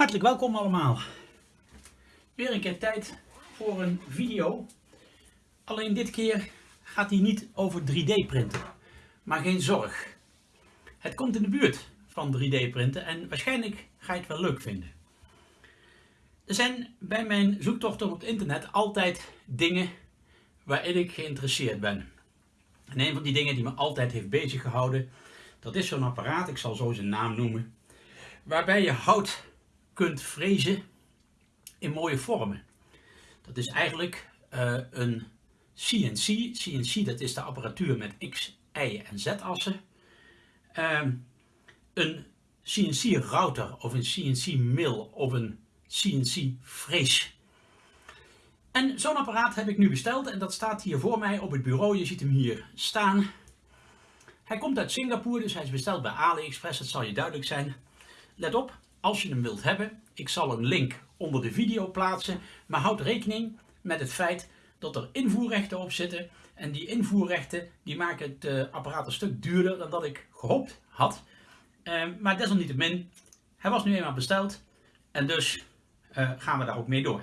Hartelijk welkom allemaal. Weer een keer tijd voor een video. Alleen dit keer gaat hij niet over 3D printen. Maar geen zorg. Het komt in de buurt van 3D printen en waarschijnlijk ga je het wel leuk vinden. Er zijn bij mijn zoektochten op het internet altijd dingen waarin ik geïnteresseerd ben. En een van die dingen die me altijd heeft bezig gehouden, dat is zo'n apparaat, ik zal zo zijn naam noemen, waarbij je hout kunt frezen in mooie vormen. Dat is eigenlijk uh, een CNC. CNC dat is de apparatuur met X, Y en Z assen. Uh, een CNC router of een CNC mill of een CNC frees. En zo'n apparaat heb ik nu besteld en dat staat hier voor mij op het bureau. Je ziet hem hier staan. Hij komt uit Singapore, dus hij is besteld bij AliExpress, dat zal je duidelijk zijn. Let op, als je hem wilt hebben, ik zal een link onder de video plaatsen, maar houd rekening met het feit dat er invoerrechten op zitten. En die invoerrechten die maken het uh, apparaat een stuk duurder dan dat ik gehoopt had. Uh, maar desalniettemin, hij was nu eenmaal besteld en dus uh, gaan we daar ook mee door.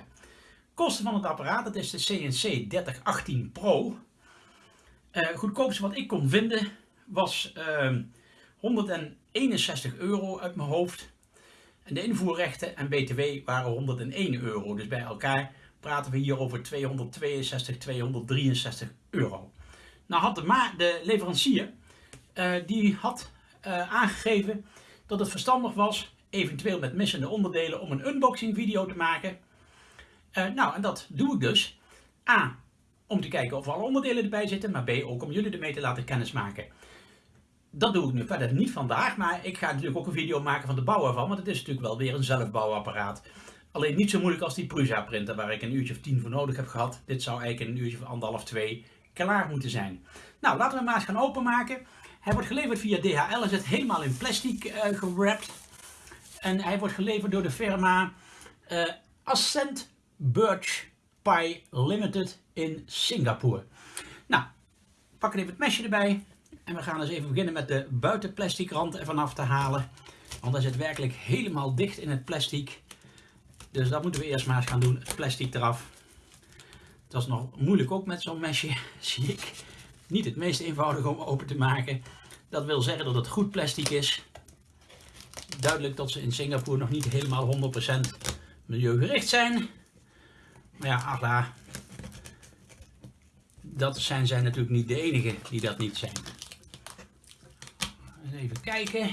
Kosten van het apparaat, dat is de CNC 3018 Pro. goedkoopste wat ik kon vinden was 161 euro uit mijn hoofd. De invoerrechten en btw waren 101 euro. Dus bij elkaar praten we hier over 262, 263 euro. Nou had de, leverancier, uh, die had uh, aangegeven dat het verstandig was, eventueel met missende onderdelen, om een unboxing video te maken. Uh, nou, en dat doe ik dus. A, om te kijken of alle onderdelen erbij zitten, maar B, ook om jullie ermee te laten kennismaken dat doe ik nu verder niet vandaag, maar ik ga natuurlijk ook een video maken van de bouw ervan, want het is natuurlijk wel weer een zelfbouwapparaat. Alleen niet zo moeilijk als die Prusa printer waar ik een uurtje of tien voor nodig heb gehad. Dit zou eigenlijk een uurtje of anderhalf, twee klaar moeten zijn. Nou, laten we hem maar eens gaan openmaken. Hij wordt geleverd via DHL, hij zit helemaal in plastic uh, gewrapt. En hij wordt geleverd door de firma uh, Ascent Birch Pie Limited in Singapore. Nou, pak even het mesje erbij. En we gaan eens even beginnen met de buitenplastic rand ervan af te halen. Want hij zit werkelijk helemaal dicht in het plastic. Dus dat moeten we eerst maar eens gaan doen, het plastic eraf. Dat is nog moeilijk ook met zo'n mesje, zie ik. Niet het meest eenvoudig om open te maken. Dat wil zeggen dat het goed plastic is. Duidelijk dat ze in Singapore nog niet helemaal 100% milieugericht zijn. Maar ja, ach dat zijn zij natuurlijk niet de enige die dat niet zijn. Even kijken.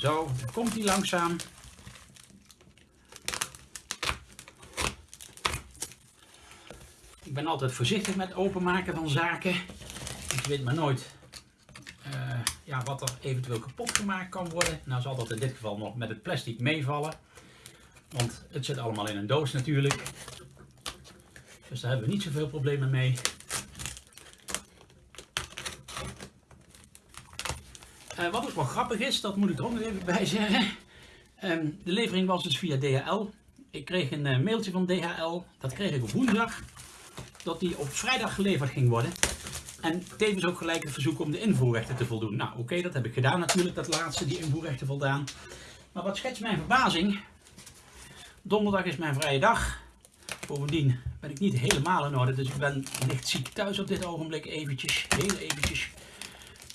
Zo, komt hij langzaam. Ik ben altijd voorzichtig met openmaken van zaken. Ik weet maar nooit uh, ja, wat er eventueel kapot gemaakt kan worden. Nou zal dat in dit geval nog met het plastic meevallen. Want het zit allemaal in een doos natuurlijk. Dus daar hebben we niet zoveel problemen mee. Uh, wat ook wel grappig is, dat moet ik er ook nog even bij zeggen. Um, de levering was dus via DHL. Ik kreeg een uh, mailtje van DHL, dat kreeg ik op woensdag, dat die op vrijdag geleverd ging worden. En tevens ook gelijk het verzoek om de invoerrechten te voldoen. Nou oké, dat heb ik gedaan natuurlijk, dat laatste, die invoerrechten voldaan. Maar wat schetst mijn verbazing, donderdag is mijn vrije dag. Bovendien ben ik niet helemaal in orde, dus ik ben licht ziek thuis op dit ogenblik eventjes, heel eventjes.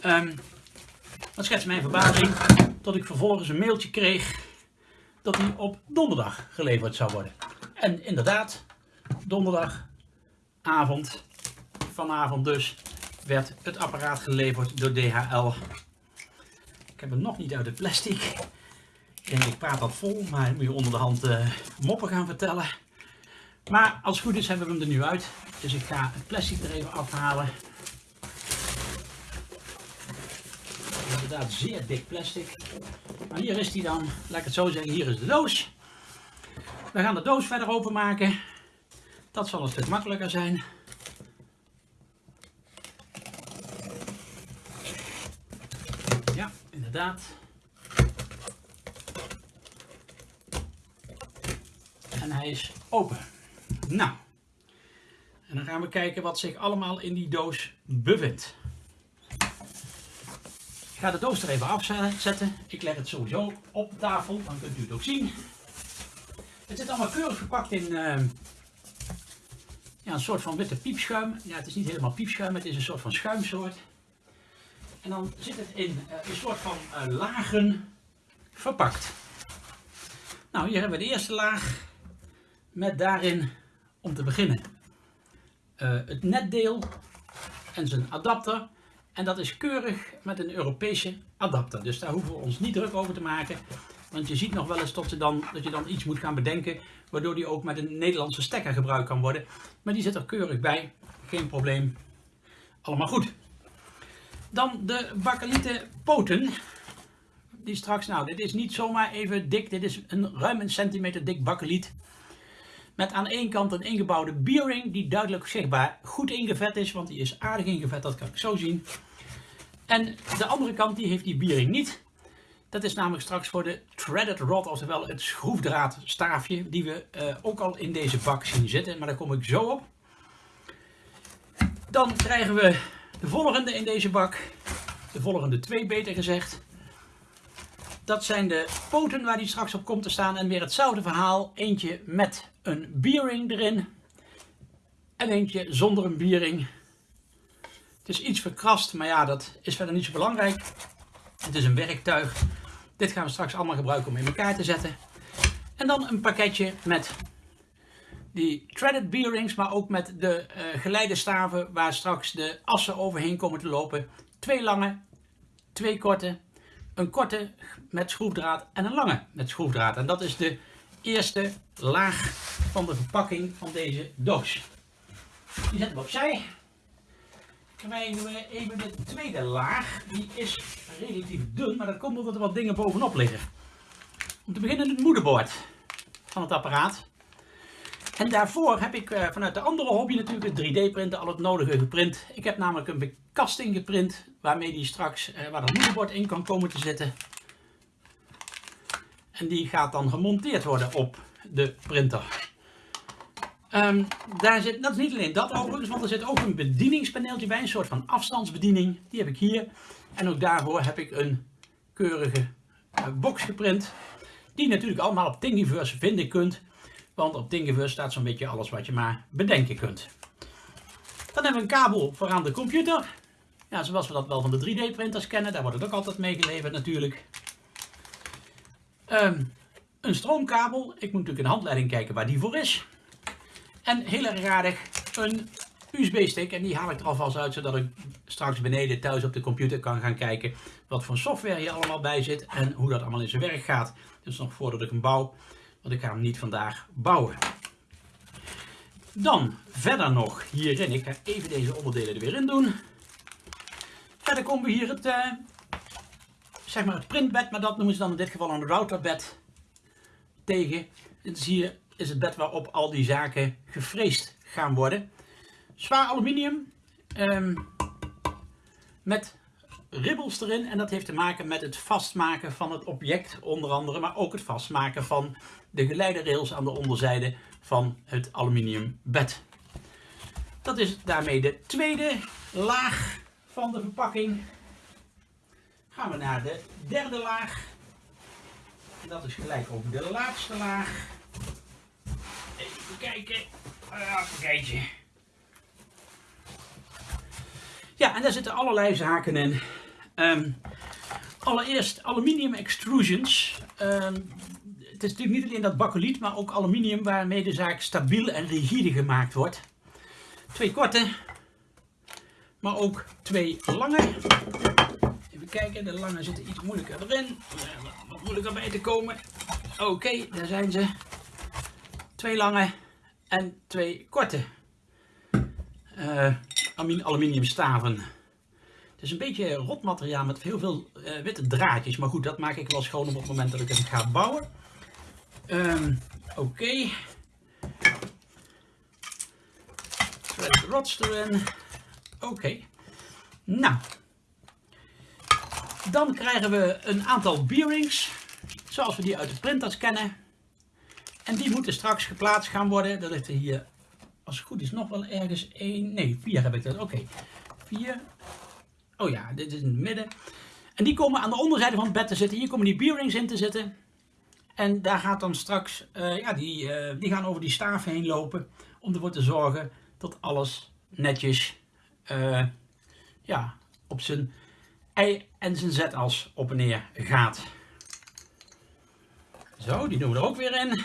Um, dat schetst mijn verbazing dat ik vervolgens een mailtje kreeg dat hij op donderdag geleverd zou worden. En inderdaad, donderdagavond, vanavond dus, werd het apparaat geleverd door DHL. Ik heb hem nog niet uit het plastic. En ik praat dat vol, maar moet je onder de hand uh, moppen gaan vertellen. Maar als het goed is hebben we hem er nu uit. Dus ik ga het plastic er even afhalen. Inderdaad zeer dik plastic. Maar hier is die dan, laat ik het zo zeggen, hier is de doos. We gaan de doos verder openmaken. Dat zal een stuk makkelijker zijn. Ja, inderdaad. En hij is open. Nou, en dan gaan we kijken wat zich allemaal in die doos bevindt. Ga de doos er even afzetten. Ik leg het sowieso op de tafel, dan kunt u het ook zien. Het zit allemaal keurig verpakt in uh, ja, een soort van witte piepschuim. Ja, het is niet helemaal piepschuim, het is een soort van schuimsoort. En dan zit het in uh, een soort van uh, lagen verpakt. Nou, hier hebben we de eerste laag met daarin, om te beginnen, het netdeel en zijn adapter. En dat is keurig met een Europese adapter. Dus daar hoeven we ons niet druk over te maken. Want je ziet nog wel eens tot je dan, dat je dan iets moet gaan bedenken. Waardoor die ook met een Nederlandse stekker gebruikt kan worden. Maar die zit er keurig bij. Geen probleem. Allemaal goed. Dan de bakkelieten poten. Die straks, nou dit is niet zomaar even dik. Dit is een ruim een centimeter dik bakkeliet. Met aan één kant een ingebouwde bearing die duidelijk zichtbaar goed ingevet is. Want die is aardig ingevet, dat kan ik zo zien. En de andere kant die heeft die bearing niet. Dat is namelijk straks voor de threaded rod, oftewel het schroefdraadstaafje, die we uh, ook al in deze bak zien zitten. Maar daar kom ik zo op. Dan krijgen we de volgende in deze bak. De volgende twee beter gezegd. Dat zijn de poten waar die straks op komt te staan. En weer hetzelfde verhaal. Eentje met een bearing erin. En eentje zonder een bearing. Het is iets verkrast, maar ja, dat is verder niet zo belangrijk. Het is een werktuig. Dit gaan we straks allemaal gebruiken om in elkaar te zetten. En dan een pakketje met die threaded bearings, maar ook met de uh, geleidestaven waar straks de assen overheen komen te lopen. Twee lange, twee korte, een korte met schroefdraad en een lange met schroefdraad. En dat is de eerste laag van de verpakking van deze doos. Die zetten we opzij krijgen we even de tweede laag. Die is relatief dun, maar dat komt omdat er wat dingen bovenop liggen. Om te beginnen het moederbord van het apparaat. En daarvoor heb ik uh, vanuit de andere hobby natuurlijk het 3D-printen al het nodige geprint. Ik heb namelijk een bekasting geprint waarmee die straks, uh, waar dat moederbord in kan komen te zitten. En die gaat dan gemonteerd worden op de printer. Um, daar zit, dat is niet alleen dat overigens, want er zit ook een bedieningspaneeltje bij, een soort van afstandsbediening. Die heb ik hier. En ook daarvoor heb ik een keurige uh, box geprint. Die natuurlijk allemaal op Thingiverse vinden kunt. Want op Thingiverse staat zo'n beetje alles wat je maar bedenken kunt. Dan hebben we een kabel voor aan de computer. Ja, zoals we dat wel van de 3D printers kennen. Daar wordt het ook altijd mee geleverd natuurlijk. Um, een stroomkabel. Ik moet natuurlijk in de handleiding kijken waar die voor is. En heel erg aardig een USB-stick. En die haal ik er alvast uit, zodat ik straks beneden thuis op de computer kan gaan kijken wat voor software hier allemaal bij zit en hoe dat allemaal in zijn werk gaat. Dus nog voordat ik hem bouw, want ik ga hem niet vandaag bouwen. Dan verder nog hierin, ik ga even deze onderdelen er weer in doen. Verder komen we hier het, uh, zeg maar het printbed, maar dat noemen ze dan in dit geval een routerbed tegen. Dit is hier is het bed waarop al die zaken gefreesd gaan worden. Zwaar aluminium um, met ribbels erin en dat heeft te maken met het vastmaken van het object onder andere, maar ook het vastmaken van de geleiderrails aan de onderzijde van het aluminium bed. Dat is daarmee de tweede laag van de verpakking. Gaan we naar de derde laag. En dat is gelijk over de laatste laag. Even kijken. Uh, kijken. Ja, en daar zitten allerlei zaken in. Um, allereerst aluminium extrusions. Um, het is natuurlijk niet alleen dat bakkeliet, maar ook aluminium waarmee de zaak stabiel en rigide gemaakt wordt. Twee korte, maar ook twee lange. Even kijken, de lange zitten iets moeilijker erin. Wat moeilijker bij te komen. Oké, daar zijn ze. Twee lange en twee korte uh, aluminium staven. Het is een beetje rot materiaal met heel veel uh, witte draadjes. Maar goed, dat maak ik wel schoon op het moment dat ik het ga bouwen. Um, Oké. Okay. rots erin. Oké. Nou. Dan krijgen we een aantal bearings. Zoals we die uit de printers kennen. En die moeten straks geplaatst gaan worden. Dat ligt er hier, als het goed is, nog wel ergens één. Nee, vier heb ik dat. Oké, vier. Oh ja, dit is in het midden. En die komen aan de onderzijde van het bed te zitten. Hier komen die bearings in te zitten. En daar gaat dan straks, uh, ja, die, uh, die gaan over die staaf heen lopen. Om ervoor te zorgen dat alles netjes uh, ja, op zijn Y en zijn Z-as op en neer gaat. Zo, die doen we er ook weer in.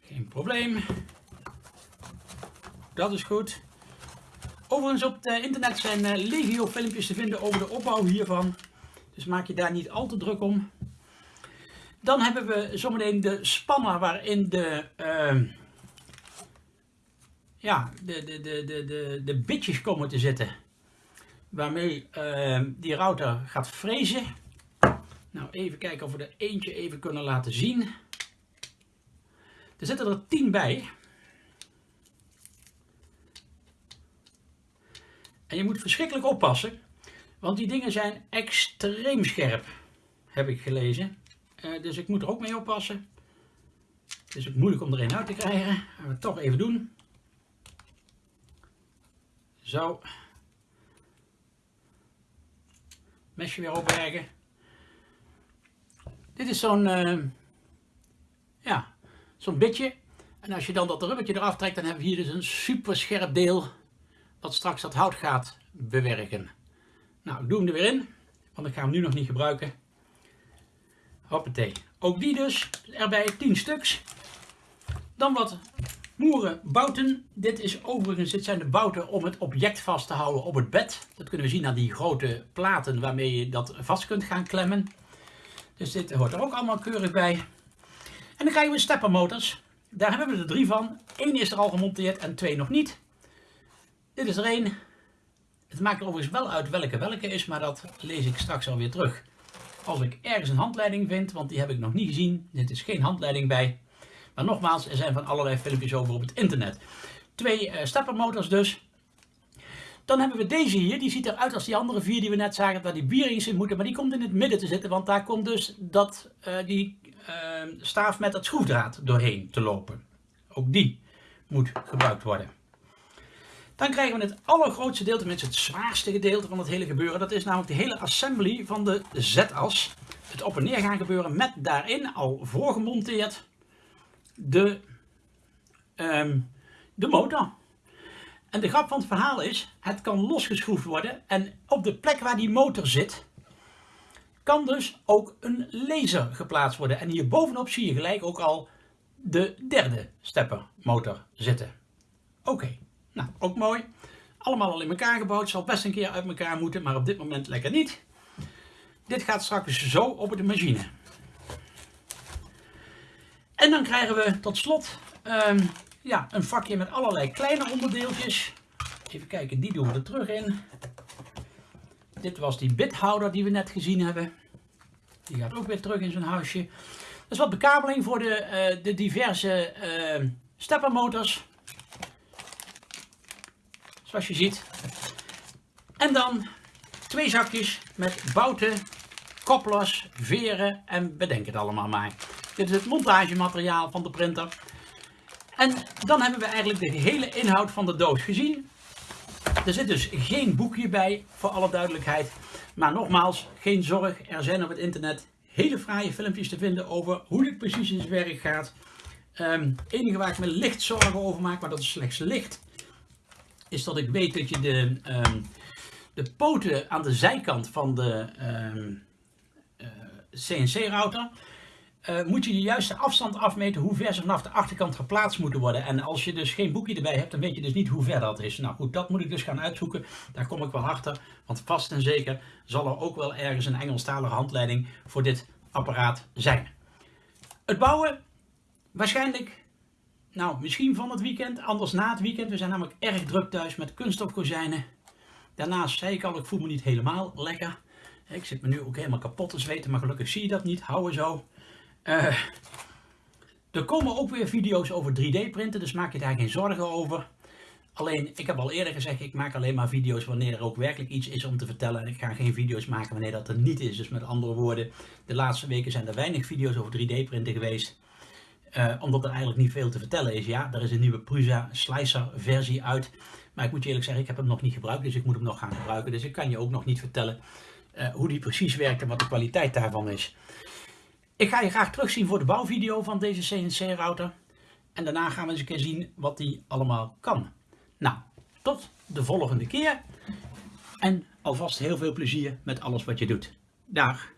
Geen probleem. Dat is goed. Overigens op het internet zijn eh, legio filmpjes te vinden over de opbouw hiervan. Dus maak je daar niet al te druk om. Dan hebben we zometeen de spanner waarin de, uh, ja, de, de, de, de, de, de bitjes komen te zitten. Waarmee uh, die router gaat frezen. Nou, even kijken of we er eentje even kunnen laten zien. Er zitten er 10 bij. En je moet verschrikkelijk oppassen, want die dingen zijn extreem scherp, heb ik gelezen. Uh, dus ik moet er ook mee oppassen. Het is moeilijk om er een uit te krijgen. Gaan we het toch even doen. Zo. Mesje weer opbergen. Dit is zo'n uh, ja, zo'n bitje. En als je dan dat rubbertje eraf trekt, dan hebben we hier dus een super scherp deel dat straks dat hout gaat bewerken. Nou, ik doe hem er weer in, want ik ga hem nu nog niet gebruiken. Hoppatee. Ook die dus, erbij 10 stuks. Dan wat moeren bouten. Dit is overigens, dit zijn de bouten om het object vast te houden op het bed. Dat kunnen we zien aan die grote platen waarmee je dat vast kunt gaan klemmen. Dus dit hoort er ook allemaal keurig bij. En dan krijgen we steppermotors. Daar hebben we er drie van. Eén is er al gemonteerd en twee nog niet. Dit is er één. Het maakt overigens wel uit welke welke is, maar dat lees ik straks alweer terug. Als ik ergens een handleiding vind, want die heb ik nog niet gezien. Dit is geen handleiding bij. Maar nogmaals, er zijn van allerlei filmpjes over op het internet. Twee uh, steppermotors dus. Dan hebben we deze hier, die ziet eruit als die andere vier die we net zagen, waar die bearings in moeten. Maar die komt in het midden te zitten, want daar komt dus dat, uh, die staaf met dat schroefdraad doorheen te lopen. Ook die moet gebruikt worden. Dan krijgen we het allergrootste deel, tenminste het zwaarste gedeelte van het hele gebeuren. Dat is namelijk de hele assembly van de Z-as. Het op en neer gaan gebeuren met daarin al voorgemonteerd de, um, de motor. En de grap van het verhaal is, het kan losgeschroefd worden en op de plek waar die motor zit, kan dus ook een laser geplaatst worden. En hier bovenop zie je gelijk ook al de derde steppermotor zitten. Oké. Nou, ook mooi. Allemaal al in elkaar gebouwd. Zal best een keer uit elkaar moeten, maar op dit moment lekker niet. Dit gaat straks zo op de machine. En dan krijgen we tot slot um, ja, een vakje met allerlei kleine onderdeeltjes. Even kijken, die doen we er terug in. Dit was die bithouder die we net gezien hebben. Die gaat ook weer terug in zijn huisje. Dat is wat bekabeling voor de, uh, de diverse uh, steppermotors zoals je ziet. En dan twee zakjes met bouten, kopplers, veren en bedenk het allemaal maar. Dit is het montagemateriaal van de printer. En dan hebben we eigenlijk de hele inhoud van de doos gezien. Er zit dus geen boekje bij, voor alle duidelijkheid. Maar nogmaals, geen zorg, er zijn op het internet hele fraaie filmpjes te vinden over hoe dit precies in zijn werk gaat. Um, enige waar ik me licht zorgen over maak, maar dat is slechts licht, is dat ik weet dat je de, um, de poten aan de zijkant van de um, uh, CNC-router, uh, moet je de juiste afstand afmeten hoe ver ze vanaf de achterkant geplaatst moeten worden. En als je dus geen boekje erbij hebt, dan weet je dus niet hoe ver dat is. Nou goed, dat moet ik dus gaan uitzoeken. Daar kom ik wel achter, want vast en zeker zal er ook wel ergens een Engelstalige handleiding voor dit apparaat zijn. Het bouwen, waarschijnlijk nou, misschien van het weekend, anders na het weekend. We zijn namelijk erg druk thuis met kunststofkozijnen. Daarnaast zei ik al, ik voel me niet helemaal lekker. Ik zit me nu ook helemaal kapot te zweten, maar gelukkig zie je dat niet. Houden zo. Uh, er komen ook weer video's over 3D printen, dus maak je daar geen zorgen over. Alleen, ik heb al eerder gezegd, ik maak alleen maar video's wanneer er ook werkelijk iets is om te vertellen. En ik ga geen video's maken wanneer dat er niet is. Dus met andere woorden, de laatste weken zijn er weinig video's over 3D printen geweest. Uh, omdat er eigenlijk niet veel te vertellen is. Ja, er is een nieuwe Prusa Slicer versie uit. Maar ik moet je eerlijk zeggen, ik heb hem nog niet gebruikt, dus ik moet hem nog gaan gebruiken. Dus ik kan je ook nog niet vertellen uh, hoe die precies werkt en wat de kwaliteit daarvan is. Ik ga je graag terugzien voor de bouwvideo van deze CNC-router. En daarna gaan we eens een keer zien wat die allemaal kan. Nou, tot de volgende keer. En alvast heel veel plezier met alles wat je doet. Dag!